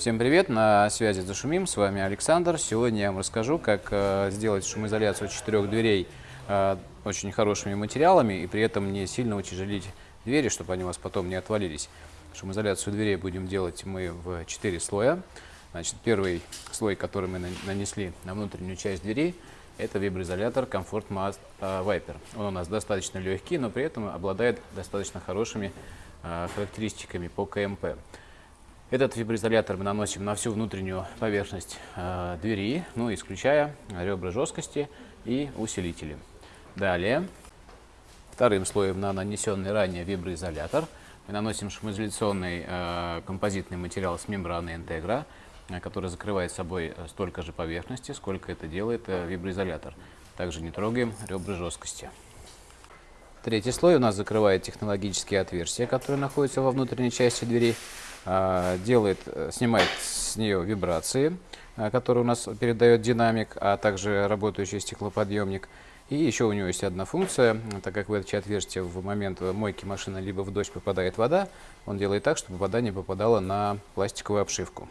Всем привет, на связи Зашумим, с вами Александр. Сегодня я вам расскажу, как э, сделать шумоизоляцию четырех дверей э, очень хорошими материалами и при этом не сильно утяжелить двери, чтобы они у вас потом не отвалились. Шумоизоляцию дверей будем делать мы в 4 слоя. Значит, первый слой, который мы нанесли на внутреннюю часть двери, это виброизолятор Comfort Mask э, Viper. Он у нас достаточно легкий, но при этом обладает достаточно хорошими характеристиками по КМП. Этот виброизолятор мы наносим на всю внутреннюю поверхность э, двери, ну, исключая ребра жесткости и усилители. Далее, вторым слоем на нанесенный ранее виброизолятор мы наносим шумоизоляционный э, композитный материал с мембраной интегра, э, который закрывает собой столько же поверхности, сколько это делает э, виброизолятор. Также не трогаем ребра жесткости. Третий слой у нас закрывает технологические отверстия, которые находятся во внутренней части двери. А, делает, э, снимает с нее вибрации, а, которые у нас передает динамик, а также работающий стеклоподъемник. И еще у него есть одна функция, так как в эти отверстия в момент мойки машины либо в дождь попадает вода, он делает так, чтобы вода не попадала на пластиковую обшивку.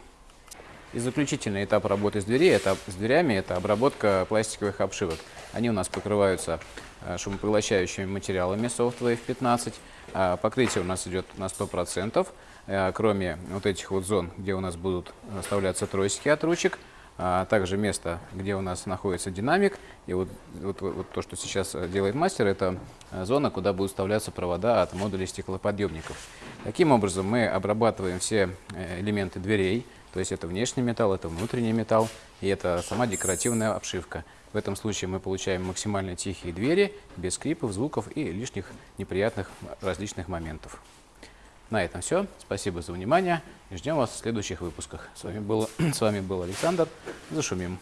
И заключительный этап работы с, дверей, этап с дверями – это обработка пластиковых обшивок. Они у нас покрываются э, шумопоглощающими материалами Softwave 15. А покрытие у нас идет на 100%. Э, кроме вот этих вот зон, где у нас будут вставляться тросики от ручек, а также место, где у нас находится динамик. И вот, вот, вот то, что сейчас делает мастер, это зона, куда будут вставляться провода от модулей стеклоподъемников. Таким образом мы обрабатываем все э, элементы дверей, то есть это внешний металл, это внутренний металл и это сама декоративная обшивка. В этом случае мы получаем максимально тихие двери, без скрипов, звуков и лишних неприятных различных моментов. На этом все. Спасибо за внимание ждем вас в следующих выпусках. С вами был, с вами был Александр. Зашумим.